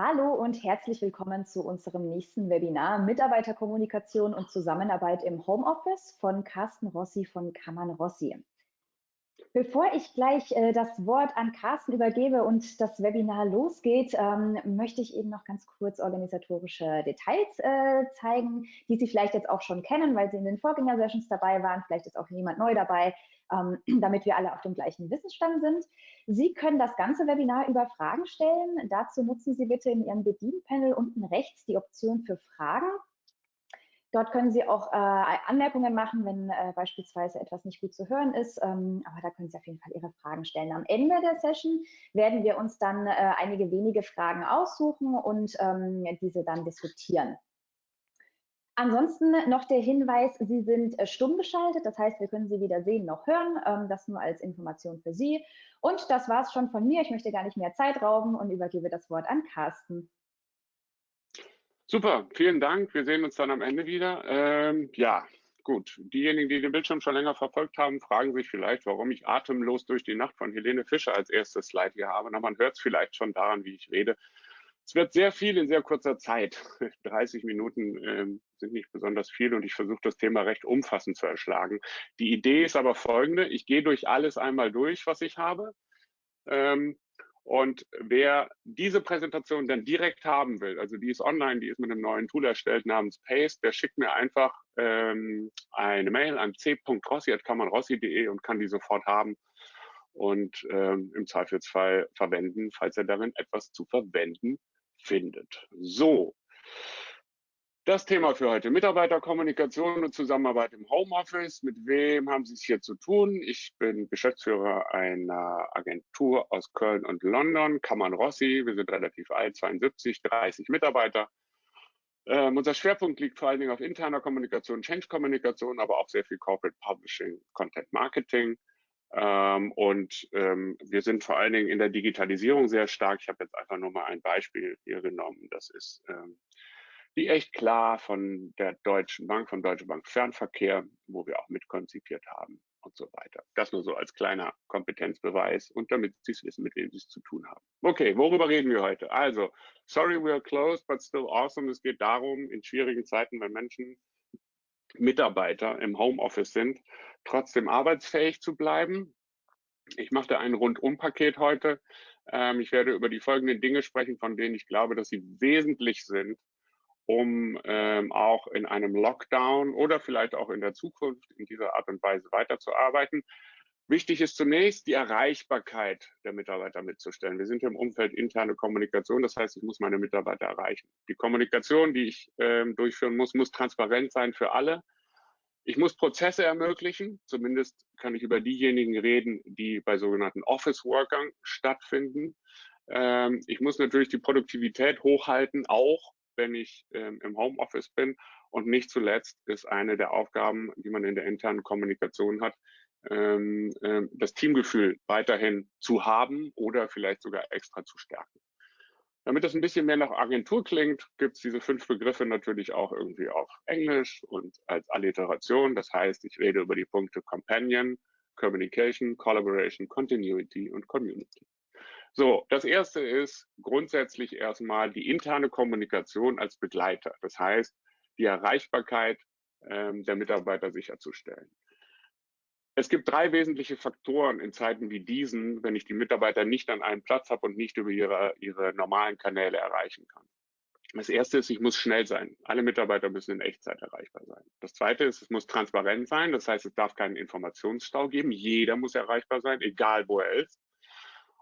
Hallo und herzlich willkommen zu unserem nächsten Webinar Mitarbeiterkommunikation und Zusammenarbeit im Homeoffice von Carsten Rossi von Kammern Rossi. Bevor ich gleich äh, das Wort an Carsten übergebe und das Webinar losgeht, ähm, möchte ich eben noch ganz kurz organisatorische Details äh, zeigen, die Sie vielleicht jetzt auch schon kennen, weil Sie in den Vorgänger-Sessions dabei waren. Vielleicht ist auch jemand neu dabei ähm, damit wir alle auf dem gleichen Wissensstand sind. Sie können das ganze Webinar über Fragen stellen. Dazu nutzen Sie bitte in Ihrem Bedienpanel unten rechts die Option für Fragen. Dort können Sie auch äh, Anmerkungen machen, wenn äh, beispielsweise etwas nicht gut zu hören ist. Ähm, aber da können Sie auf jeden Fall Ihre Fragen stellen. Am Ende der Session werden wir uns dann äh, einige wenige Fragen aussuchen und ähm, diese dann diskutieren. Ansonsten noch der Hinweis, Sie sind äh, stumm geschaltet, das heißt, wir können Sie weder sehen noch hören. Ähm, das nur als Information für Sie. Und das war es schon von mir. Ich möchte gar nicht mehr Zeit rauben und übergebe das Wort an Carsten. Super, vielen Dank. Wir sehen uns dann am Ende wieder. Ähm, ja, gut. Diejenigen, die den Bildschirm schon länger verfolgt haben, fragen sich vielleicht, warum ich Atemlos durch die Nacht von Helene Fischer als erstes Slide hier habe. Na, man hört es vielleicht schon daran, wie ich rede. Es wird sehr viel in sehr kurzer Zeit. 30 Minuten ähm, sind nicht besonders viel und ich versuche das Thema recht umfassend zu erschlagen. Die Idee ist aber folgende. Ich gehe durch alles einmal durch, was ich habe. Ähm, und wer diese Präsentation dann direkt haben will, also die ist online, die ist mit einem neuen Tool erstellt namens Paste, der schickt mir einfach ähm, eine Mail an c.rossi.kammerrossi.de und kann die sofort haben und ähm, im Zweifelsfall verwenden, falls er darin etwas zu verwenden findet. So, das Thema für heute. Mitarbeiterkommunikation und Zusammenarbeit im Homeoffice. Mit wem haben Sie es hier zu tun? Ich bin Geschäftsführer einer Agentur aus Köln und London, Kammern Rossi. Wir sind relativ alt, 72, 30 Mitarbeiter. Ähm, unser Schwerpunkt liegt vor allen Dingen auf interner Kommunikation, Change-Kommunikation, aber auch sehr viel Corporate Publishing, Content Marketing. Ähm, und ähm, wir sind vor allen Dingen in der Digitalisierung sehr stark. Ich habe jetzt einfach nur mal ein Beispiel hier genommen. Das ist ähm, die echt klar von der Deutschen Bank, von Deutsche Bank Fernverkehr, wo wir auch mitkonzipiert haben und so weiter. Das nur so als kleiner Kompetenzbeweis und damit Sie es wissen, mit wem Sie es zu tun haben. Okay, worüber reden wir heute? Also, sorry we are closed, but still awesome. Es geht darum, in schwierigen Zeiten, wenn Menschen Mitarbeiter im Homeoffice sind, trotzdem arbeitsfähig zu bleiben. Ich mache da ein Rundum-Paket heute. Ähm, ich werde über die folgenden Dinge sprechen, von denen ich glaube, dass sie wesentlich sind, um ähm, auch in einem Lockdown oder vielleicht auch in der Zukunft in dieser Art und Weise weiterzuarbeiten. Wichtig ist zunächst die Erreichbarkeit der Mitarbeiter mitzustellen. Wir sind im Umfeld interne Kommunikation, das heißt, ich muss meine Mitarbeiter erreichen. Die Kommunikation, die ich ähm, durchführen muss, muss transparent sein für alle. Ich muss Prozesse ermöglichen, zumindest kann ich über diejenigen reden, die bei sogenannten Office-Workern stattfinden. Ähm, ich muss natürlich die Produktivität hochhalten, auch wenn ich ähm, im Homeoffice bin. Und nicht zuletzt ist eine der Aufgaben, die man in der internen Kommunikation hat, ähm, äh, das Teamgefühl weiterhin zu haben oder vielleicht sogar extra zu stärken. Damit das ein bisschen mehr nach Agentur klingt, gibt es diese fünf Begriffe natürlich auch irgendwie auf Englisch und als Alliteration. Das heißt, ich rede über die Punkte Companion, Communication, Collaboration, Continuity und Community. So, das erste ist grundsätzlich erstmal die interne Kommunikation als Begleiter. Das heißt, die Erreichbarkeit ähm, der Mitarbeiter sicherzustellen. Es gibt drei wesentliche Faktoren in Zeiten wie diesen, wenn ich die Mitarbeiter nicht an einem Platz habe und nicht über ihre, ihre normalen Kanäle erreichen kann. Das erste ist, ich muss schnell sein. Alle Mitarbeiter müssen in Echtzeit erreichbar sein. Das zweite ist, es muss transparent sein. Das heißt, es darf keinen Informationsstau geben. Jeder muss erreichbar sein, egal wo er ist.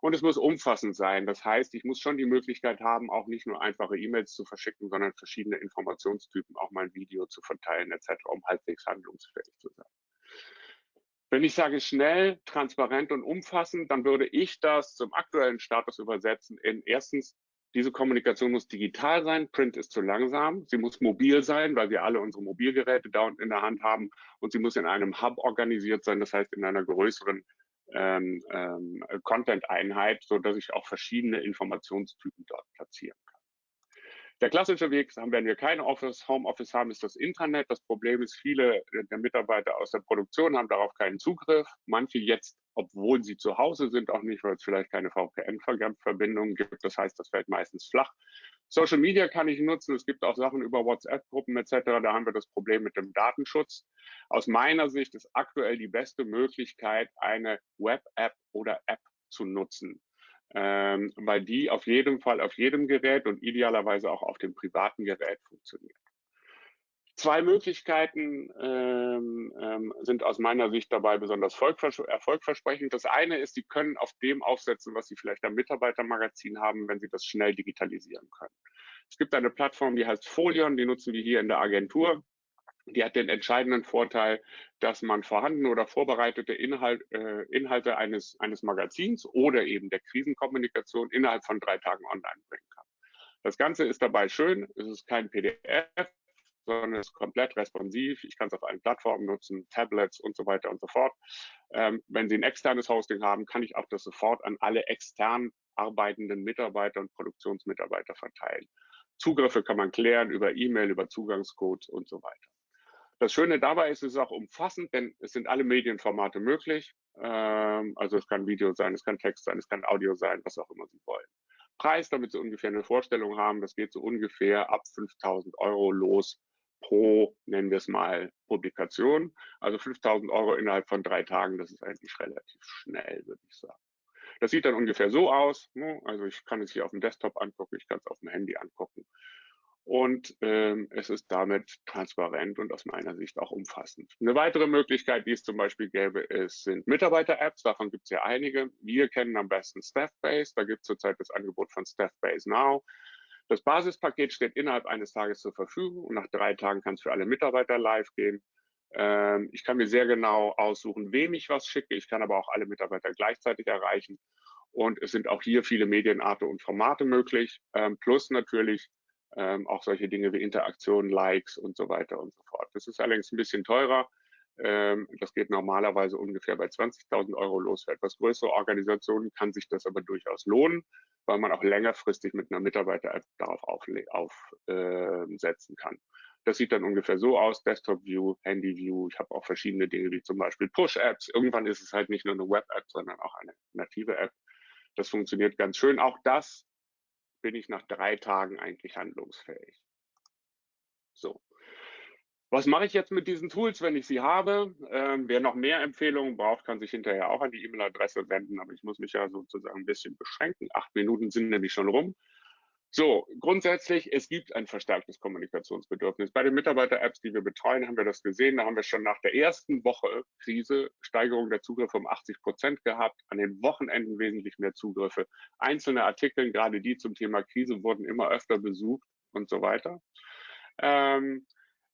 Und es muss umfassend sein. Das heißt, ich muss schon die Möglichkeit haben, auch nicht nur einfache E-Mails zu verschicken, sondern verschiedene Informationstypen, auch mal ein Video zu verteilen etc., um halbwegs handlungsfähig zu sein. Wenn ich sage schnell, transparent und umfassend, dann würde ich das zum aktuellen Status übersetzen in erstens, diese Kommunikation muss digital sein, Print ist zu langsam, sie muss mobil sein, weil wir alle unsere Mobilgeräte da in der Hand haben und sie muss in einem Hub organisiert sein, das heißt in einer größeren ähm, ähm, Content-Einheit, so dass ich auch verschiedene Informationstypen dort platzieren kann. Der klassische Weg, wenn wir kein Office, Homeoffice haben, ist das Internet. Das Problem ist, viele der Mitarbeiter aus der Produktion haben darauf keinen Zugriff. Manche jetzt, obwohl sie zu Hause sind, auch nicht, weil es vielleicht keine VPN-Verbindung gibt. Das heißt, das fällt meistens flach. Social Media kann ich nutzen. Es gibt auch Sachen über WhatsApp-Gruppen etc. Da haben wir das Problem mit dem Datenschutz. Aus meiner Sicht ist aktuell die beste Möglichkeit, eine Web-App oder App zu nutzen ähm, weil die auf jeden Fall auf jedem Gerät und idealerweise auch auf dem privaten Gerät funktioniert. Zwei Möglichkeiten ähm, ähm, sind aus meiner Sicht dabei besonders erfolgversprechend. Das eine ist, Sie können auf dem aufsetzen, was Sie vielleicht am Mitarbeitermagazin haben, wenn Sie das schnell digitalisieren können. Es gibt eine Plattform, die heißt Folion, die nutzen wir hier in der Agentur. Die hat den entscheidenden Vorteil, dass man vorhandene oder vorbereitete Inhalt, äh, Inhalte eines, eines Magazins oder eben der Krisenkommunikation innerhalb von drei Tagen online bringen kann. Das Ganze ist dabei schön, es ist kein PDF, sondern es ist komplett responsiv. Ich kann es auf allen Plattformen nutzen, Tablets und so weiter und so fort. Ähm, wenn Sie ein externes Hosting haben, kann ich auch das sofort an alle extern arbeitenden Mitarbeiter und Produktionsmitarbeiter verteilen. Zugriffe kann man klären über E-Mail, über Zugangscodes und so weiter. Das Schöne dabei ist, es ist auch umfassend, denn es sind alle Medienformate möglich. Ähm, also es kann Video sein, es kann Text sein, es kann Audio sein, was auch immer Sie wollen. Preis, damit Sie ungefähr eine Vorstellung haben, das geht so ungefähr ab 5000 Euro los pro, nennen wir es mal, Publikation. Also 5000 Euro innerhalb von drei Tagen, das ist eigentlich relativ schnell, würde ich sagen. Das sieht dann ungefähr so aus. Ne? Also ich kann es hier auf dem Desktop angucken, ich kann es auf dem Handy angucken und ähm, es ist damit transparent und aus meiner Sicht auch umfassend. Eine weitere Möglichkeit, die es zum Beispiel gäbe, ist, sind Mitarbeiter-Apps. Davon gibt es ja einige. Wir kennen am besten Staffbase. Da gibt es zurzeit das Angebot von Staffbase Now. Das Basispaket steht innerhalb eines Tages zur Verfügung und nach drei Tagen kann es für alle Mitarbeiter live gehen. Ähm, ich kann mir sehr genau aussuchen, wem ich was schicke. Ich kann aber auch alle Mitarbeiter gleichzeitig erreichen. Und es sind auch hier viele Medienarten und Formate möglich, ähm, plus natürlich ähm, auch solche Dinge wie Interaktion, Likes und so weiter und so fort. Das ist allerdings ein bisschen teurer. Ähm, das geht normalerweise ungefähr bei 20.000 Euro los. Für etwas größere Organisationen kann sich das aber durchaus lohnen, weil man auch längerfristig mit einer Mitarbeiter-App darauf aufsetzen auf, äh, kann. Das sieht dann ungefähr so aus, Desktop-View, Handy-View. Ich habe auch verschiedene Dinge wie zum Beispiel Push-Apps. Irgendwann ist es halt nicht nur eine Web-App, sondern auch eine native App. Das funktioniert ganz schön. Auch das bin ich nach drei Tagen eigentlich handlungsfähig. So. Was mache ich jetzt mit diesen Tools, wenn ich sie habe? Ähm, wer noch mehr Empfehlungen braucht, kann sich hinterher auch an die E-Mail-Adresse wenden, aber ich muss mich ja sozusagen ein bisschen beschränken. Acht Minuten sind nämlich schon rum. So, grundsätzlich, es gibt ein verstärktes Kommunikationsbedürfnis. Bei den Mitarbeiter-Apps, die wir betreuen, haben wir das gesehen. Da haben wir schon nach der ersten Woche Krise Steigerung der Zugriffe um 80 Prozent gehabt, an den Wochenenden wesentlich mehr Zugriffe. Einzelne Artikel, gerade die zum Thema Krise, wurden immer öfter besucht und so weiter. Ähm,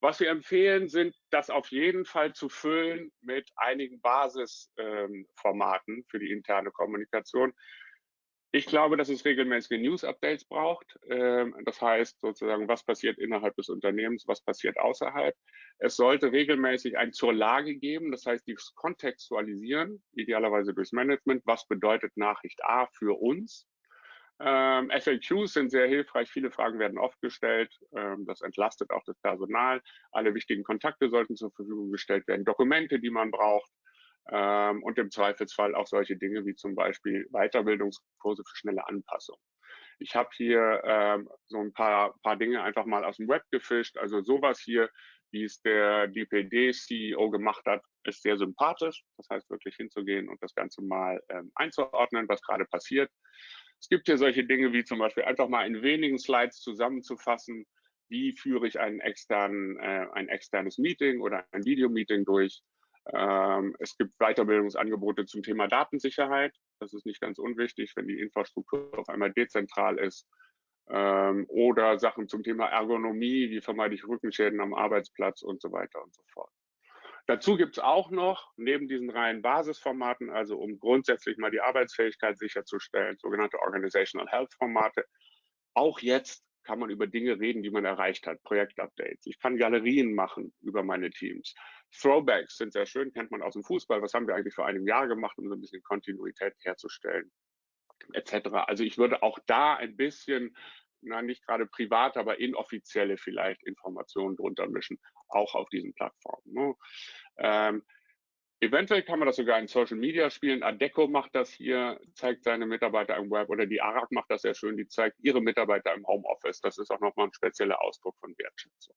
was wir empfehlen, sind, das auf jeden Fall zu füllen mit einigen Basisformaten ähm, für die interne Kommunikation. Ich glaube, dass es regelmäßige News-Updates braucht. Ähm, das heißt sozusagen, was passiert innerhalb des Unternehmens, was passiert außerhalb. Es sollte regelmäßig ein zur Lage geben, das heißt, die kontextualisieren, idealerweise durchs Management. Was bedeutet Nachricht A für uns? Ähm, FAQs sind sehr hilfreich. Viele Fragen werden oft gestellt. Ähm, das entlastet auch das Personal. Alle wichtigen Kontakte sollten zur Verfügung gestellt werden. Dokumente, die man braucht ähm, und im Zweifelsfall auch solche Dinge wie zum Beispiel Weiterbildungskurse für schnelle Anpassung. Ich habe hier ähm, so ein paar, paar Dinge einfach mal aus dem Web gefischt. Also sowas hier, wie es der DPD-CEO gemacht hat, ist sehr sympathisch. Das heißt, wirklich hinzugehen und das Ganze mal ähm, einzuordnen, was gerade passiert. Es gibt hier solche Dinge wie zum Beispiel einfach mal in wenigen Slides zusammenzufassen, wie führe ich einen externen, äh, ein externes Meeting oder ein Videomeeting durch ähm, es gibt Weiterbildungsangebote zum Thema Datensicherheit. Das ist nicht ganz unwichtig, wenn die Infrastruktur auf einmal dezentral ist. Ähm, oder Sachen zum Thema Ergonomie, wie vermeide ich Rückenschäden am Arbeitsplatz und so weiter und so fort. Dazu gibt es auch noch, neben diesen reinen Basisformaten, also um grundsätzlich mal die Arbeitsfähigkeit sicherzustellen, sogenannte Organizational Health Formate, auch jetzt kann man über Dinge reden, die man erreicht hat, Projektupdates. Ich kann Galerien machen über meine Teams. Throwbacks sind sehr schön, kennt man aus dem Fußball. Was haben wir eigentlich vor einem Jahr gemacht, um so ein bisschen Kontinuität herzustellen, etc. Also ich würde auch da ein bisschen na, nicht gerade privat, aber inoffizielle vielleicht Informationen drunter mischen, auch auf diesen Plattformen. Ne? Ähm, Eventuell kann man das sogar in Social Media spielen. Adeco macht das hier, zeigt seine Mitarbeiter im Web oder die ARAG macht das sehr schön, die zeigt ihre Mitarbeiter im Homeoffice. Das ist auch nochmal ein spezieller Ausdruck von Wertschätzung.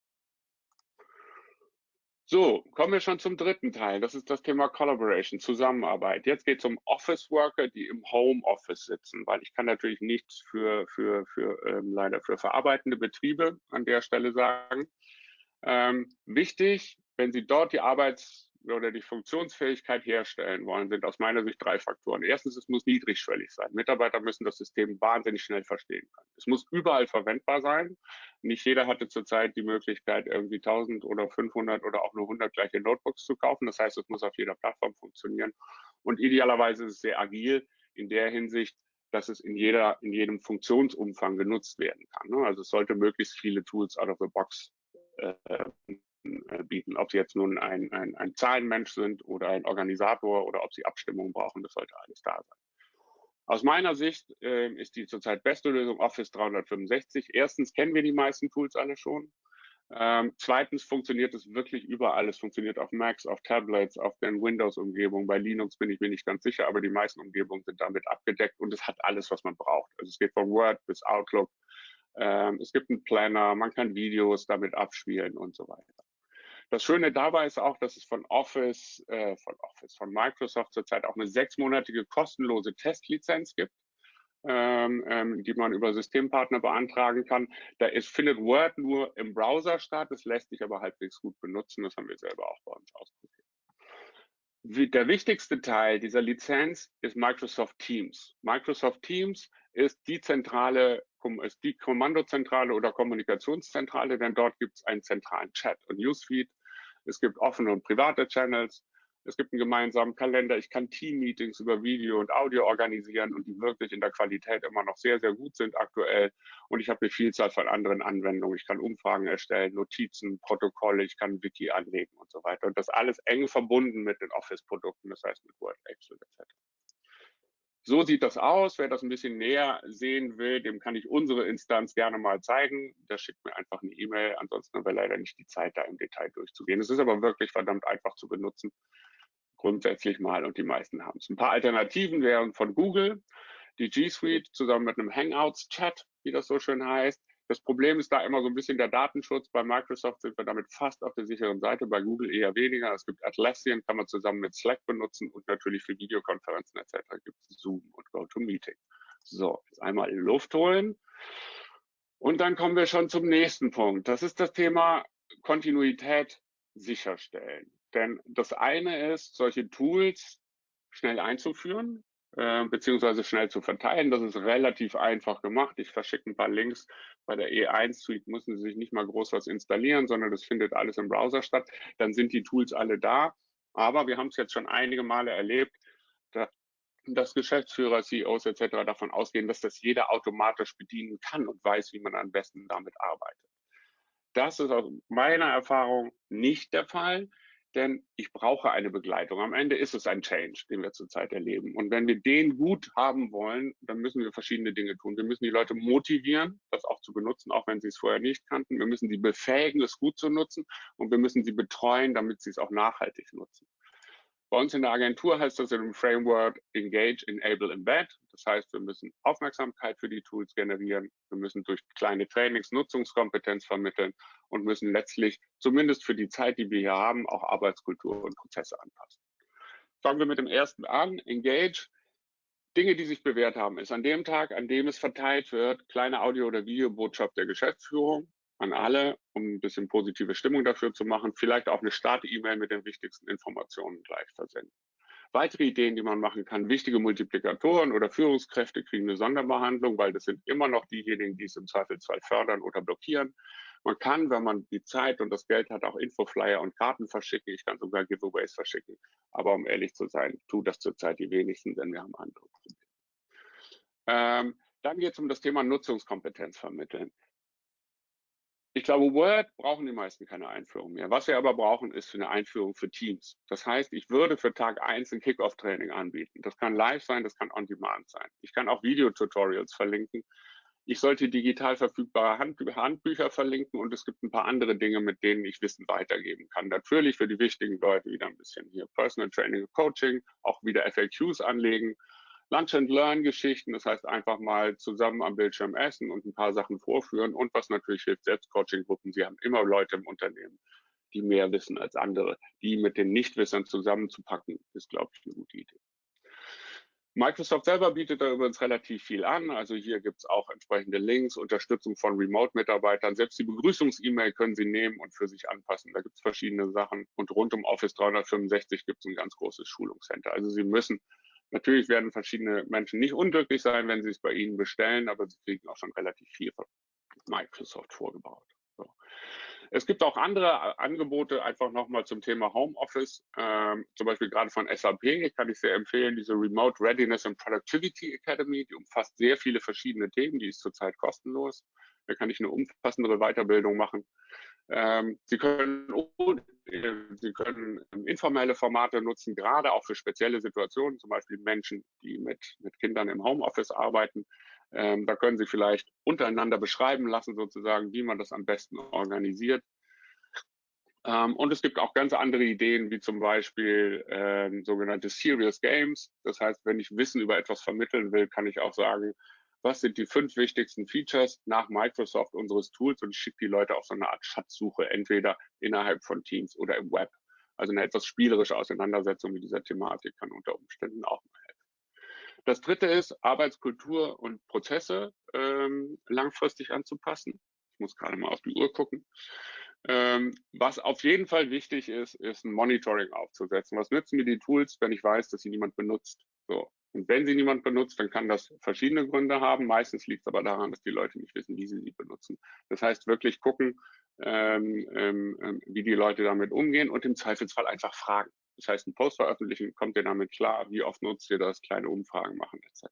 So, kommen wir schon zum dritten Teil. Das ist das Thema Collaboration, Zusammenarbeit. Jetzt geht es um Office Worker, die im Homeoffice sitzen, weil ich kann natürlich nichts für, für, für ähm, leider für verarbeitende Betriebe an der Stelle sagen. Ähm, wichtig, wenn Sie dort die Arbeits oder die Funktionsfähigkeit herstellen wollen, sind aus meiner Sicht drei Faktoren. Erstens, es muss niedrigschwellig sein. Mitarbeiter müssen das System wahnsinnig schnell verstehen können. Es muss überall verwendbar sein. Nicht jeder hatte zurzeit die Möglichkeit, irgendwie 1000 oder 500 oder auch nur 100 gleiche Notebooks zu kaufen. Das heißt, es muss auf jeder Plattform funktionieren. Und idealerweise ist es sehr agil in der Hinsicht, dass es in jeder, in jedem Funktionsumfang genutzt werden kann. Ne? Also es sollte möglichst viele Tools out of the box äh, äh, bieten. Ob sie jetzt nun ein, ein, ein Zahlenmensch sind oder ein Organisator oder ob sie Abstimmungen brauchen, das sollte alles da sein. Aus meiner Sicht äh, ist die zurzeit beste Lösung Office 365. Erstens kennen wir die meisten Tools alle schon. Ähm, zweitens funktioniert es wirklich überall. Es funktioniert auf Macs, auf Tablets, auf den Windows-Umgebungen. Bei Linux bin ich mir nicht ganz sicher, aber die meisten Umgebungen sind damit abgedeckt und es hat alles, was man braucht. Also es geht von Word bis Outlook. Ähm, es gibt einen Planner, man kann Videos damit abspielen und so weiter. Das Schöne dabei ist auch, dass es von Office, äh, von Office, von Microsoft zurzeit auch eine sechsmonatige kostenlose Testlizenz gibt. Ähm, ähm, die man über Systempartner beantragen kann. Da ist, findet Word nur im Browser statt, es lässt sich aber halbwegs gut benutzen, das haben wir selber auch bei uns ausprobiert. Der wichtigste Teil dieser Lizenz ist Microsoft Teams. Microsoft Teams ist die zentrale ist die Kommandozentrale oder Kommunikationszentrale, denn dort gibt es einen zentralen Chat und Newsfeed. Es gibt offene und private Channels. Es gibt einen gemeinsamen Kalender. Ich kann Team-Meetings über Video und Audio organisieren und die wirklich in der Qualität immer noch sehr, sehr gut sind aktuell. Und ich habe eine Vielzahl von anderen Anwendungen. Ich kann Umfragen erstellen, Notizen, Protokolle, ich kann Wiki anlegen und so weiter. Und das alles eng verbunden mit den Office-Produkten, das heißt mit Word, Excel etc. So sieht das aus. Wer das ein bisschen näher sehen will, dem kann ich unsere Instanz gerne mal zeigen. Der schickt mir einfach eine E-Mail. Ansonsten haben wir leider nicht die Zeit, da im Detail durchzugehen. Es ist aber wirklich verdammt einfach zu benutzen. Grundsätzlich mal und die meisten haben es. Ein paar Alternativen wären von Google, die G Suite zusammen mit einem Hangouts-Chat, wie das so schön heißt. Das Problem ist da immer so ein bisschen der Datenschutz. Bei Microsoft sind wir damit fast auf der sicheren Seite, bei Google eher weniger. Es gibt Atlassian, kann man zusammen mit Slack benutzen und natürlich für Videokonferenzen etc. gibt es Zoom und GoToMeeting. So, jetzt einmal in Luft holen. Und dann kommen wir schon zum nächsten Punkt. Das ist das Thema Kontinuität sicherstellen. Denn das eine ist, solche Tools schnell einzuführen, äh, beziehungsweise schnell zu verteilen. Das ist relativ einfach gemacht. Ich verschicke ein paar Links. Bei der E1 Suite müssen Sie sich nicht mal groß was installieren, sondern das findet alles im Browser statt. Dann sind die Tools alle da. Aber wir haben es jetzt schon einige Male erlebt, dass Geschäftsführer, CEOs etc. davon ausgehen, dass das jeder automatisch bedienen kann und weiß, wie man am besten damit arbeitet. Das ist aus meiner Erfahrung nicht der Fall denn ich brauche eine Begleitung. Am Ende ist es ein Change, den wir zurzeit erleben. Und wenn wir den gut haben wollen, dann müssen wir verschiedene Dinge tun. Wir müssen die Leute motivieren, das auch zu benutzen, auch wenn sie es vorher nicht kannten. Wir müssen sie befähigen, es gut zu nutzen. Und wir müssen sie betreuen, damit sie es auch nachhaltig nutzen. Bei uns in der Agentur heißt das dem Framework Engage, Enable, Embed. Das heißt, wir müssen Aufmerksamkeit für die Tools generieren. Wir müssen durch kleine Trainings Nutzungskompetenz vermitteln und müssen letztlich, zumindest für die Zeit, die wir hier haben, auch Arbeitskultur und Prozesse anpassen. Fangen wir mit dem ersten an. Engage. Dinge, die sich bewährt haben, ist an dem Tag, an dem es verteilt wird, kleine Audio- oder Videobotschaft der Geschäftsführung an alle, um ein bisschen positive Stimmung dafür zu machen. Vielleicht auch eine Start-E-Mail mit den wichtigsten Informationen gleich versenden. Weitere Ideen, die man machen kann, wichtige Multiplikatoren oder Führungskräfte kriegen eine Sonderbehandlung, weil das sind immer noch diejenigen, die es im Zweifelsfall fördern oder blockieren. Man kann, wenn man die Zeit und das Geld hat, auch Infoflyer und Karten verschicken. Ich kann sogar Giveaways verschicken. Aber um ehrlich zu sein, tut das zurzeit die wenigsten, denn wir haben andere Probleme. Ähm, dann geht es um das Thema Nutzungskompetenz vermitteln. Ich glaube, Word brauchen die meisten keine Einführung mehr. Was wir aber brauchen, ist eine Einführung für Teams. Das heißt, ich würde für Tag 1 ein Kickoff-Training anbieten. Das kann live sein, das kann on-demand sein. Ich kann auch Videotutorials verlinken. ich sollte digital verfügbare Handbücher verlinken und es gibt ein paar andere Dinge, mit denen ich Wissen weitergeben kann. Natürlich für die wichtigen Leute wieder ein bisschen hier Personal Training Coaching, auch wieder FAQs anlegen, Lunch and Learn Geschichten, das heißt einfach mal zusammen am Bildschirm essen und ein paar Sachen vorführen und was natürlich hilft, Selbstcoaching-Gruppen. Sie haben immer Leute im Unternehmen, die mehr wissen als andere. Die mit den Nichtwissern zusammenzupacken, ist, glaube ich, eine gute Idee. Microsoft selber bietet da übrigens relativ viel an. Also hier gibt es auch entsprechende Links, Unterstützung von Remote-Mitarbeitern. Selbst die Begrüßungs-E-Mail können Sie nehmen und für sich anpassen. Da gibt es verschiedene Sachen. Und rund um Office 365 gibt es ein ganz großes Schulungscenter. Also Sie müssen, natürlich werden verschiedene Menschen nicht unglücklich sein, wenn sie es bei Ihnen bestellen, aber sie kriegen auch schon relativ viel von Microsoft vorgebaut. So. Es gibt auch andere äh, Angebote, einfach nochmal zum Thema Homeoffice, ähm, zum Beispiel gerade von SAP kann ich sehr empfehlen, diese Remote Readiness and Productivity Academy, die umfasst sehr viele verschiedene Themen, die ist zurzeit kostenlos. Da kann ich eine umfassendere Weiterbildung machen. Ähm, Sie können, äh, Sie können informelle Formate nutzen, gerade auch für spezielle Situationen, zum Beispiel Menschen, die mit, mit Kindern im Homeoffice arbeiten. Ähm, da können Sie vielleicht untereinander beschreiben lassen, sozusagen, wie man das am besten organisiert. Ähm, und es gibt auch ganz andere Ideen, wie zum Beispiel ähm, sogenannte Serious Games. Das heißt, wenn ich Wissen über etwas vermitteln will, kann ich auch sagen, was sind die fünf wichtigsten Features nach Microsoft unseres Tools und ich schicke die Leute auf so eine Art Schatzsuche, entweder innerhalb von Teams oder im Web. Also eine etwas spielerische Auseinandersetzung mit dieser Thematik kann unter Umständen auch mal helfen. Das dritte ist, Arbeitskultur und Prozesse ähm, langfristig anzupassen. Ich muss gerade mal auf die Uhr gucken. Ähm, was auf jeden Fall wichtig ist, ist ein Monitoring aufzusetzen. Was nützen mir die Tools, wenn ich weiß, dass sie niemand benutzt? So. Und wenn sie niemand benutzt, dann kann das verschiedene Gründe haben. Meistens liegt es aber daran, dass die Leute nicht wissen, wie sie sie benutzen. Das heißt, wirklich gucken, ähm, ähm, ähm wie die Leute damit umgehen und im Zweifelsfall einfach fragen. Das heißt, ein Post veröffentlichen, kommt ihr damit klar, wie oft nutzt ihr das, kleine Umfragen machen etc.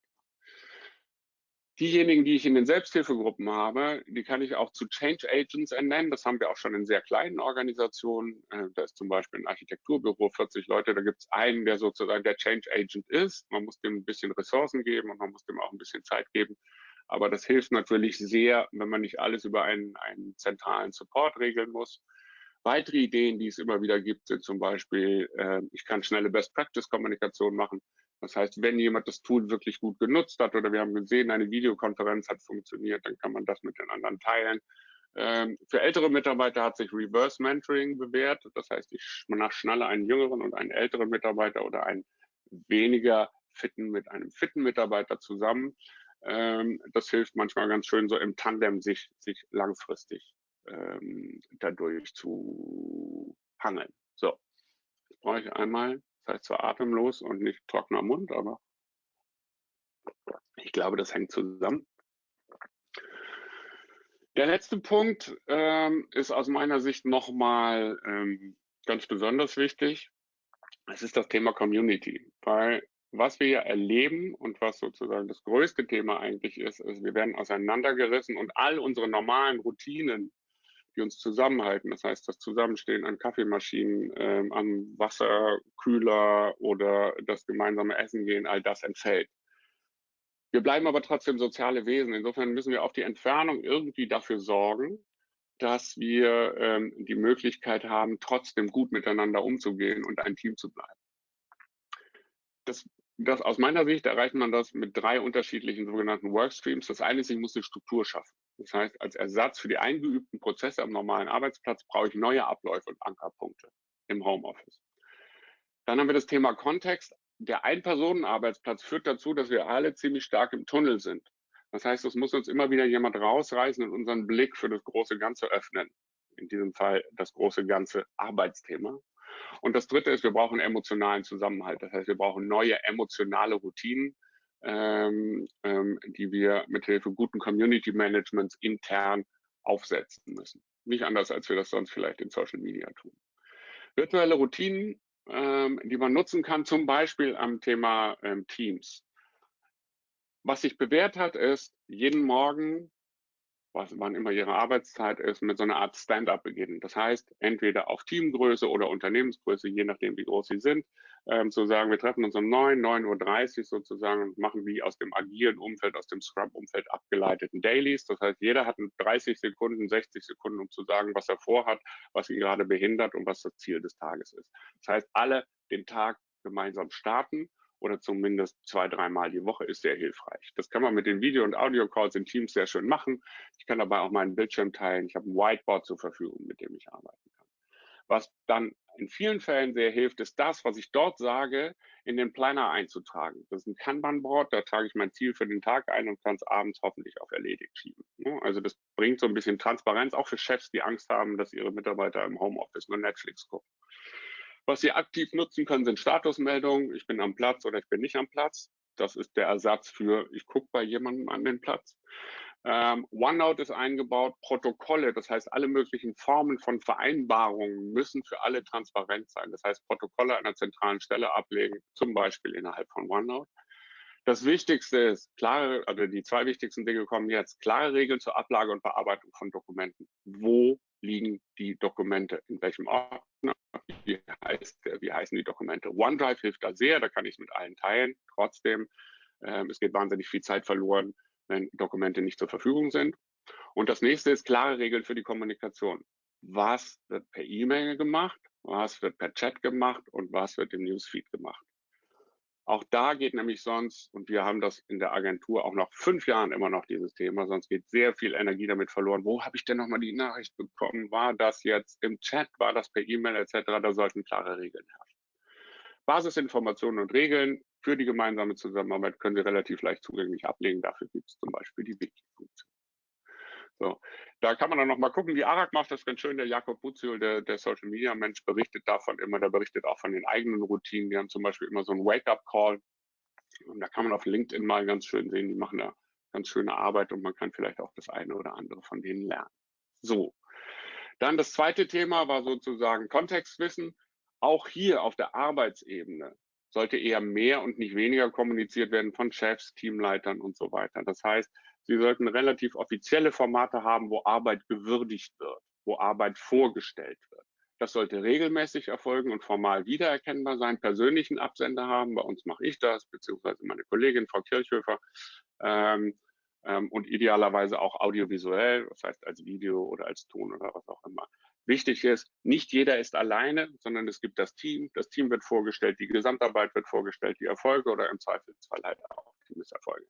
Diejenigen, die ich in den Selbsthilfegruppen habe, die kann ich auch zu Change Agents ernennen. Das haben wir auch schon in sehr kleinen Organisationen. Äh, da ist zum Beispiel ein Architekturbüro, 40 Leute, da gibt es einen, der sozusagen der Change Agent ist. Man muss dem ein bisschen Ressourcen geben und man muss dem auch ein bisschen Zeit geben. Aber das hilft natürlich sehr, wenn man nicht alles über einen, einen zentralen Support regeln muss. Weitere Ideen, die es immer wieder gibt, sind zum Beispiel, äh, ich kann schnelle Best-Practice-Kommunikation machen. Das heißt, wenn jemand das Tool wirklich gut genutzt hat oder wir haben gesehen, eine Videokonferenz hat funktioniert, dann kann man das mit den anderen teilen. Ähm, für ältere Mitarbeiter hat sich Reverse Mentoring bewährt. Das heißt, ich schnalle einen jüngeren und einen älteren Mitarbeiter oder einen weniger fitten mit einem fitten Mitarbeiter zusammen. Ähm, das hilft manchmal ganz schön so im Tandem sich, sich langfristig ähm, dadurch zu hangeln. So, jetzt brauche ich einmal, das heißt zwar atemlos und nicht trockener Mund, aber ich glaube, das hängt zusammen. Der letzte Punkt ähm, ist aus meiner Sicht nochmal ähm, ganz besonders wichtig. Es ist das Thema Community, weil was wir ja erleben und was sozusagen das größte Thema eigentlich ist, ist, wir werden auseinandergerissen und all unsere normalen Routinen, die uns zusammenhalten. Das heißt, das Zusammenstehen an Kaffeemaschinen, ähm, am Wasserkühler oder das gemeinsame Essen gehen, all das entfällt. Wir bleiben aber trotzdem soziale Wesen. Insofern müssen wir auf die Entfernung irgendwie dafür sorgen, dass wir ähm, die Möglichkeit haben, trotzdem gut miteinander umzugehen und ein Team zu bleiben. Das, das aus meiner Sicht erreicht man das mit drei unterschiedlichen sogenannten Workstreams. Das eine ist, ich muss eine Struktur schaffen. Das heißt, als Ersatz für die eingeübten Prozesse am normalen Arbeitsplatz brauche ich neue Abläufe und Ankerpunkte im Homeoffice. Dann haben wir das Thema Kontext. Der Ein-Personen-Arbeitsplatz führt dazu, dass wir alle ziemlich stark im Tunnel sind. Das heißt, es muss uns immer wieder jemand rausreißen und unseren Blick für das große Ganze öffnen. In diesem Fall das große ganze Arbeitsthema. Und das dritte ist, wir brauchen emotionalen Zusammenhalt. Das heißt, wir brauchen neue emotionale Routinen, ähm, ähm, die wir mit Hilfe guten Community Managements intern aufsetzen müssen. Nicht anders, als wir das sonst vielleicht in Social Media tun. Virtuelle Routinen, ähm, die man nutzen kann, zum Beispiel am Thema ähm, Teams. Was sich bewährt hat, ist, jeden Morgen was, wann immer ihre Arbeitszeit ist, mit so einer Art Stand-up beginnen. Das heißt, entweder auf Teamgröße oder Unternehmensgröße, je nachdem, wie groß sie sind, ähm, zu sagen, wir treffen uns um 9, 9.30 Uhr sozusagen und machen wie aus dem agilen Umfeld, aus dem Scrum-Umfeld abgeleiteten Dailies. Das heißt, jeder hat 30 Sekunden, 60 Sekunden, um zu sagen, was er vorhat, was ihn gerade behindert und was das Ziel des Tages ist. Das heißt, alle den Tag gemeinsam starten oder zumindest zwei, dreimal die Woche ist sehr hilfreich. Das kann man mit den Video- und Audio-Calls in Teams sehr schön machen. Ich kann dabei auch meinen Bildschirm teilen. Ich habe ein Whiteboard zur Verfügung, mit dem ich arbeiten kann. Was dann in vielen Fällen sehr hilft, ist das, was ich dort sage, in den Planner einzutragen. Das ist ein Kanban-Board, da trage ich mein Ziel für den Tag ein und kann es abends hoffentlich auf erledigt schieben. Ne? Also das bringt so ein bisschen Transparenz, auch für Chefs, die Angst haben, dass ihre Mitarbeiter im Homeoffice nur Netflix gucken. Was Sie aktiv nutzen können, sind Statusmeldungen. Ich bin am Platz oder ich bin nicht am Platz. Das ist der Ersatz für, ich gucke bei jemandem an den Platz. Ähm, OneNote ist eingebaut, Protokolle, das heißt, alle möglichen Formen von Vereinbarungen müssen für alle transparent sein. Das heißt, Protokolle an einer zentralen Stelle ablegen, zum Beispiel innerhalb von OneNote. Das Wichtigste ist, klare, also die zwei wichtigsten Dinge kommen jetzt, klare Regeln zur Ablage und Bearbeitung von Dokumenten. Wo liegen die Dokumente? In welchem Ordner? Wie, heißt, wie heißen die Dokumente? OneDrive hilft da sehr, da kann ich es mit allen teilen. Trotzdem, ähm, es geht wahnsinnig viel Zeit verloren, wenn Dokumente nicht zur Verfügung sind. Und das nächste ist klare Regeln für die Kommunikation. Was wird per E-Mail gemacht? Was wird per Chat gemacht? Und was wird im Newsfeed gemacht? Auch da geht nämlich sonst, und wir haben das in der Agentur auch nach fünf Jahren immer noch dieses Thema, sonst geht sehr viel Energie damit verloren. Wo habe ich denn nochmal die Nachricht bekommen? War das jetzt im Chat? War das per E-Mail etc.? Da sollten klare Regeln herrschen. Basisinformationen und Regeln für die gemeinsame Zusammenarbeit können Sie relativ leicht zugänglich ablegen. Dafür gibt es zum Beispiel die Wiki-Funktion. So, da kann man dann noch mal gucken, wie Arak macht das ganz schön. Der Jakob Buziol, der, der Social Media Mensch, berichtet davon immer. Der berichtet auch von den eigenen Routinen. Die haben zum Beispiel immer so einen Wake-up-Call. Und da kann man auf LinkedIn mal ganz schön sehen, die machen da ganz schöne Arbeit und man kann vielleicht auch das eine oder andere von denen lernen. So. Dann das zweite Thema war sozusagen Kontextwissen. Auch hier auf der Arbeitsebene sollte eher mehr und nicht weniger kommuniziert werden von Chefs, Teamleitern und so weiter. Das heißt, Sie sollten relativ offizielle Formate haben, wo Arbeit gewürdigt wird, wo Arbeit vorgestellt wird. Das sollte regelmäßig erfolgen und formal wiedererkennbar sein, persönlichen Absender haben. Bei uns mache ich das, beziehungsweise meine Kollegin Frau Kirchhöfer. Ähm, ähm, und idealerweise auch audiovisuell, das heißt als Video oder als Ton oder was auch immer. Wichtig ist, nicht jeder ist alleine, sondern es gibt das Team. Das Team wird vorgestellt, die Gesamtarbeit wird vorgestellt, die Erfolge oder im Zweifelsfall halt auch die Misserfolge.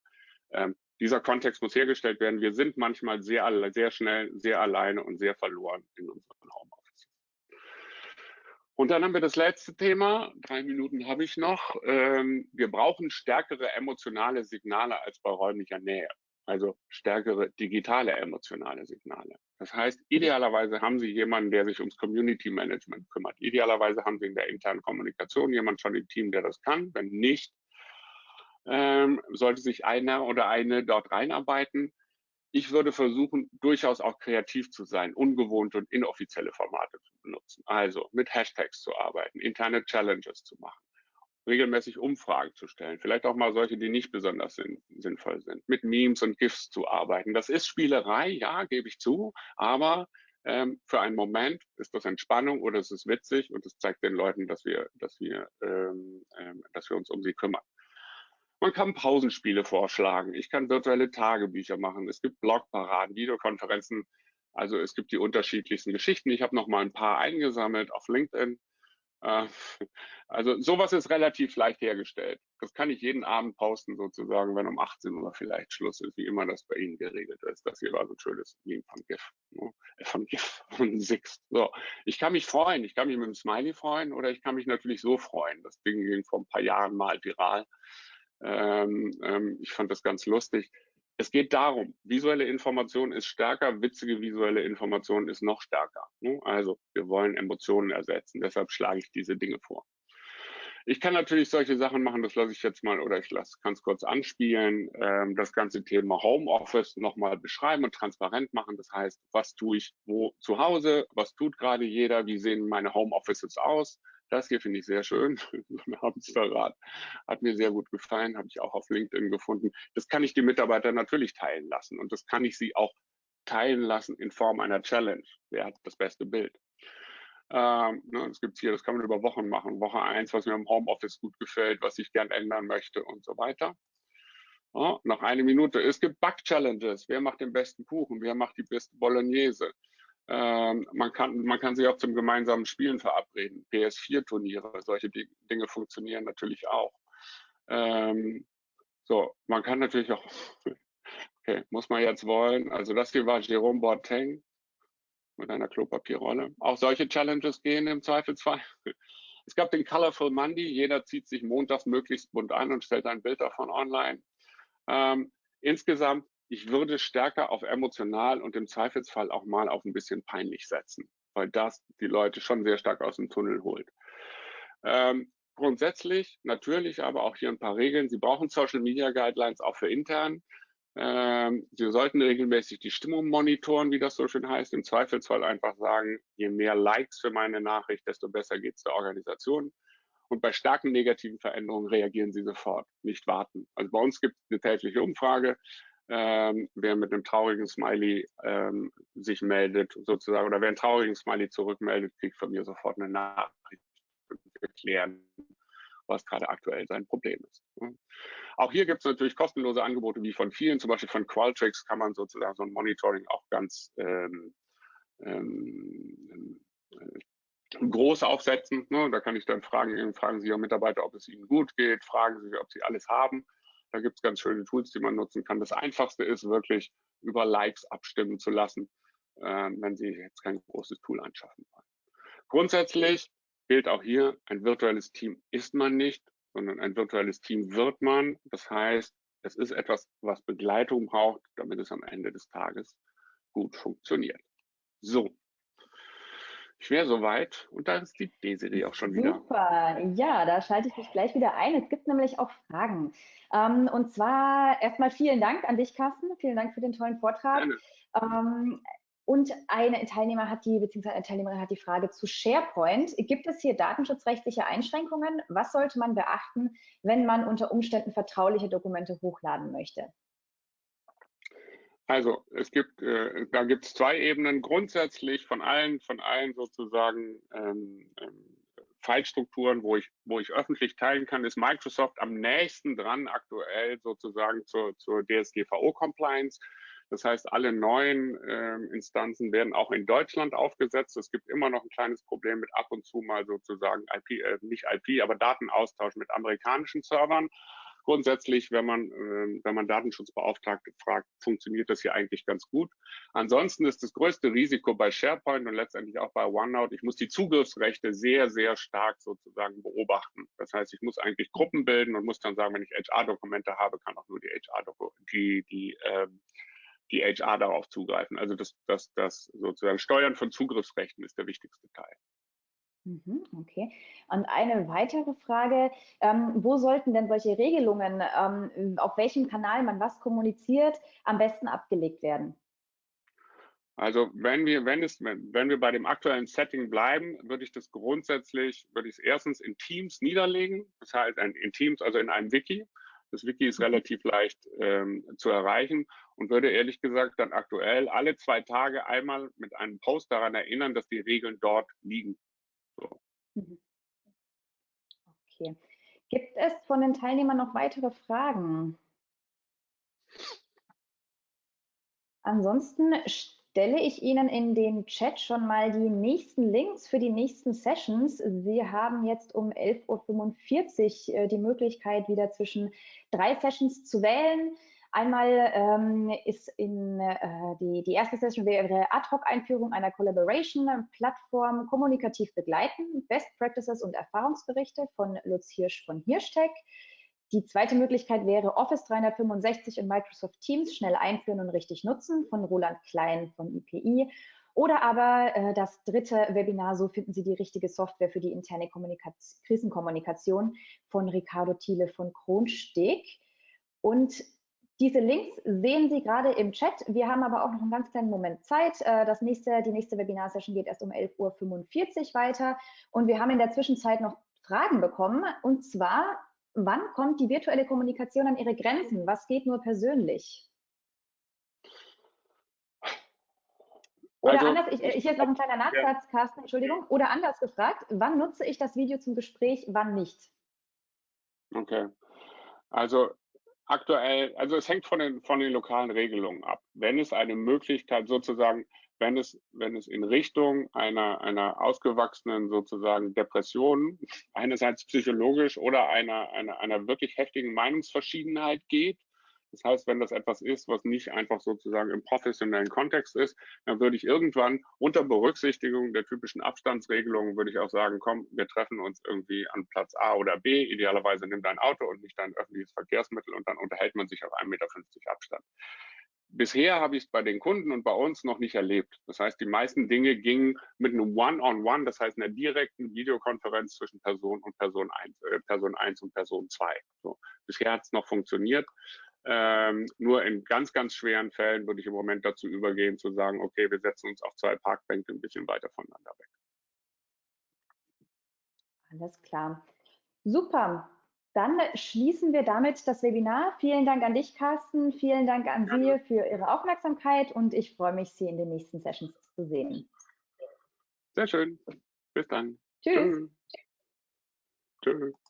Ähm, dieser Kontext muss hergestellt werden. Wir sind manchmal sehr, sehr schnell, sehr alleine und sehr verloren in unseren Homeoffice. Und dann haben wir das letzte Thema. Drei Minuten habe ich noch. Ähm, wir brauchen stärkere emotionale Signale als bei räumlicher Nähe. Also stärkere digitale emotionale Signale. Das heißt, idealerweise haben Sie jemanden, der sich ums Community Management kümmert. Idealerweise haben Sie in der internen Kommunikation jemanden schon im Team, der das kann. Wenn nicht, ähm, sollte sich einer oder eine dort reinarbeiten. Ich würde versuchen, durchaus auch kreativ zu sein, ungewohnte und inoffizielle Formate zu benutzen. Also mit Hashtags zu arbeiten, interne Challenges zu machen, regelmäßig Umfragen zu stellen, vielleicht auch mal solche, die nicht besonders sinn sinnvoll sind, mit Memes und GIFs zu arbeiten. Das ist Spielerei, ja, gebe ich zu, aber ähm, für einen Moment ist das Entspannung oder es ist witzig und es zeigt den Leuten, dass wir, dass wir, ähm, ähm, dass wir uns um sie kümmern. Man kann Pausenspiele vorschlagen. Ich kann virtuelle Tagebücher machen. Es gibt Blogparaden, Videokonferenzen. Also es gibt die unterschiedlichsten Geschichten. Ich habe noch mal ein paar eingesammelt auf LinkedIn. Äh, also sowas ist relativ leicht hergestellt. Das kann ich jeden Abend posten sozusagen, wenn um 18 Uhr vielleicht Schluss ist, wie immer das bei Ihnen geregelt ist. Das hier war so ein schönes Meme von GIF, ne? Äh, von GIF, von Sixt. So, ich kann mich freuen. Ich kann mich mit einem Smiley freuen oder ich kann mich natürlich so freuen. Das Ding ging vor ein paar Jahren mal viral. Ähm, ähm, ich fand das ganz lustig. Es geht darum, visuelle Information ist stärker, witzige visuelle Information ist noch stärker. Ne? Also wir wollen Emotionen ersetzen, deshalb schlage ich diese Dinge vor. Ich kann natürlich solche Sachen machen, das lasse ich jetzt mal oder ich kann es kurz anspielen, ähm, das ganze Thema Homeoffice nochmal beschreiben und transparent machen. Das heißt, was tue ich wo zu Hause, was tut gerade jeder, wie sehen meine Homeoffices aus, das hier finde ich sehr schön, so ein Hamsterrad. Hat mir sehr gut gefallen, habe ich auch auf LinkedIn gefunden. Das kann ich die Mitarbeiter natürlich teilen lassen und das kann ich sie auch teilen lassen in Form einer Challenge. Wer hat das beste Bild? Ähm, ne, das hier, das kann man über Wochen machen. Woche eins, was mir im Homeoffice gut gefällt, was ich gern ändern möchte und so weiter. Ja, noch eine Minute. Es gibt Back-Challenges. Wer macht den besten Kuchen? Wer macht die beste Bolognese? Ähm, man, kann, man kann sich auch zum gemeinsamen Spielen verabreden. PS4-Turniere, solche Dinge funktionieren natürlich auch. Ähm, so, man kann natürlich auch, okay, muss man jetzt wollen. Also das hier war Jerome Boateng mit einer Klopapierrolle. Auch solche Challenges gehen im Zweifelsfall. Es gab den Colorful Monday. Jeder zieht sich montags möglichst bunt an und stellt ein Bild davon online. Ähm, insgesamt, ich würde stärker auf emotional und im Zweifelsfall auch mal auf ein bisschen peinlich setzen, weil das die Leute schon sehr stark aus dem Tunnel holt. Ähm, grundsätzlich, natürlich aber auch hier ein paar Regeln. Sie brauchen Social Media Guidelines auch für intern. Ähm, Sie sollten regelmäßig die Stimmung monitoren, wie das so schön heißt. Im Zweifelsfall einfach sagen, je mehr Likes für meine Nachricht, desto besser geht es der Organisation. Und bei starken negativen Veränderungen reagieren Sie sofort, nicht warten. Also bei uns gibt es eine tägliche Umfrage. Ähm, wer mit einem traurigen Smiley ähm, sich meldet, sozusagen, oder wer einen traurigen Smiley zurückmeldet, kriegt von mir sofort eine Nachricht und erklären, was gerade aktuell sein Problem ist. Auch hier gibt es natürlich kostenlose Angebote wie von vielen, zum Beispiel von Qualtrics kann man sozusagen so ein Monitoring auch ganz ähm, ähm, äh, groß aufsetzen. Ne? Da kann ich dann fragen, fragen Sie Ihre Mitarbeiter, ob es ihnen gut geht, fragen Sie, ob sie alles haben. Da gibt es ganz schöne Tools, die man nutzen kann. Das Einfachste ist wirklich über Likes abstimmen zu lassen, äh, wenn Sie jetzt kein großes Tool anschaffen wollen. Grundsätzlich gilt auch hier, ein virtuelles Team ist man nicht, sondern ein virtuelles Team wird man. Das heißt, es ist etwas, was Begleitung braucht, damit es am Ende des Tages gut funktioniert. So. Ich wäre soweit und da ist die D-Serie auch schon wieder. Super, ja, da schalte ich mich gleich wieder ein. Es gibt nämlich auch Fragen. Ähm, und zwar erstmal vielen Dank an dich, Carsten. Vielen Dank für den tollen Vortrag. Ähm, und eine Teilnehmer hat die, beziehungsweise eine Teilnehmerin hat die Frage zu SharePoint. Gibt es hier datenschutzrechtliche Einschränkungen? Was sollte man beachten, wenn man unter Umständen vertrauliche Dokumente hochladen möchte? Also es gibt, äh, da gibt es zwei Ebenen. Grundsätzlich von allen, von allen sozusagen ähm, ähm, Fallstrukturen, wo ich, wo ich öffentlich teilen kann, ist Microsoft am nächsten dran aktuell sozusagen zur, zur DSGVO-Compliance. Das heißt, alle neuen äh, Instanzen werden auch in Deutschland aufgesetzt. Es gibt immer noch ein kleines Problem mit ab und zu mal sozusagen IP, äh, nicht IP, aber Datenaustausch mit amerikanischen Servern. Grundsätzlich, wenn man, äh, wenn man Datenschutzbeauftragte fragt, funktioniert das hier eigentlich ganz gut. Ansonsten ist das größte Risiko bei SharePoint und letztendlich auch bei OneNote, ich muss die Zugriffsrechte sehr, sehr stark sozusagen beobachten. Das heißt, ich muss eigentlich Gruppen bilden und muss dann sagen, wenn ich HR-Dokumente habe, kann auch nur die HR-Dokumente, die, die ähm, die HR darauf zugreifen. Also das, das, das sozusagen Steuern von Zugriffsrechten ist der wichtigste Teil. Mhm, okay. Und eine weitere Frage, ähm, wo sollten denn solche Regelungen, ähm, auf welchem Kanal man was kommuniziert, am besten abgelegt werden? Also wenn wir, wenn es, wenn wir bei dem aktuellen Setting bleiben, würde ich das grundsätzlich, würde ich es erstens in Teams niederlegen, das heißt in Teams, also in einem Wiki. Das Wiki ist mhm. relativ leicht ähm, zu erreichen und würde ehrlich gesagt dann aktuell alle zwei Tage einmal mit einem Post daran erinnern, dass die Regeln dort liegen. Mhm. Okay. Gibt es von den Teilnehmern noch weitere Fragen? Ansonsten stelle ich Ihnen in den Chat schon mal die nächsten Links für die nächsten Sessions. Sie haben jetzt um 11.45 Uhr äh, die Möglichkeit, wieder zwischen drei Sessions zu wählen. Einmal ähm, ist in äh, die, die erste Session wäre Ad-Hoc-Einführung einer Collaboration-Plattform kommunikativ begleiten, Best Practices und Erfahrungsberichte von Lutz Hirsch von Hirschtech. Die zweite Möglichkeit wäre Office 365 und Microsoft Teams schnell einführen und richtig nutzen von Roland Klein von IPI. Oder aber äh, das dritte Webinar, so finden Sie die richtige Software für die interne Kommunikation, Krisenkommunikation von Ricardo Thiele von Kronsteg. Und diese Links sehen Sie gerade im Chat. Wir haben aber auch noch einen ganz kleinen Moment Zeit. Äh, das nächste, die nächste Webinar-Session geht erst um 11.45 Uhr weiter. Und wir haben in der Zwischenzeit noch Fragen bekommen. Und zwar wann kommt die virtuelle Kommunikation an ihre Grenzen? Was geht nur persönlich? Oder also, anders, ich, ich jetzt noch ein kleiner Nachsatz, ja. Carsten, Entschuldigung. Oder anders gefragt, wann nutze ich das Video zum Gespräch, wann nicht? Okay. Also aktuell, also es hängt von den, von den lokalen Regelungen ab. Wenn es eine Möglichkeit sozusagen, wenn es, wenn es in Richtung einer, einer ausgewachsenen sozusagen Depression, einerseits psychologisch oder einer, einer, einer wirklich heftigen Meinungsverschiedenheit geht, das heißt, wenn das etwas ist, was nicht einfach sozusagen im professionellen Kontext ist, dann würde ich irgendwann unter Berücksichtigung der typischen Abstandsregelungen, würde ich auch sagen, komm, wir treffen uns irgendwie an Platz A oder B. Idealerweise nimm dein Auto und nicht dein öffentliches Verkehrsmittel und dann unterhält man sich auf 1,50 Meter Abstand. Bisher habe ich es bei den Kunden und bei uns noch nicht erlebt. Das heißt, die meisten Dinge gingen mit einem One-on-One, -on -One, das heißt einer direkten Videokonferenz zwischen Person und Person 1, äh, Person 1 und Person 2. So. Bisher hat es noch funktioniert. Ähm, nur in ganz, ganz schweren Fällen würde ich im Moment dazu übergehen, zu sagen, okay, wir setzen uns auf zwei Parkbänke ein bisschen weiter voneinander weg. Alles klar. Super. Dann schließen wir damit das Webinar. Vielen Dank an dich, Carsten. Vielen Dank an Sie für Ihre Aufmerksamkeit und ich freue mich, Sie in den nächsten Sessions zu sehen. Sehr schön. Bis dann. Tschüss. Tschüss. Tschüss.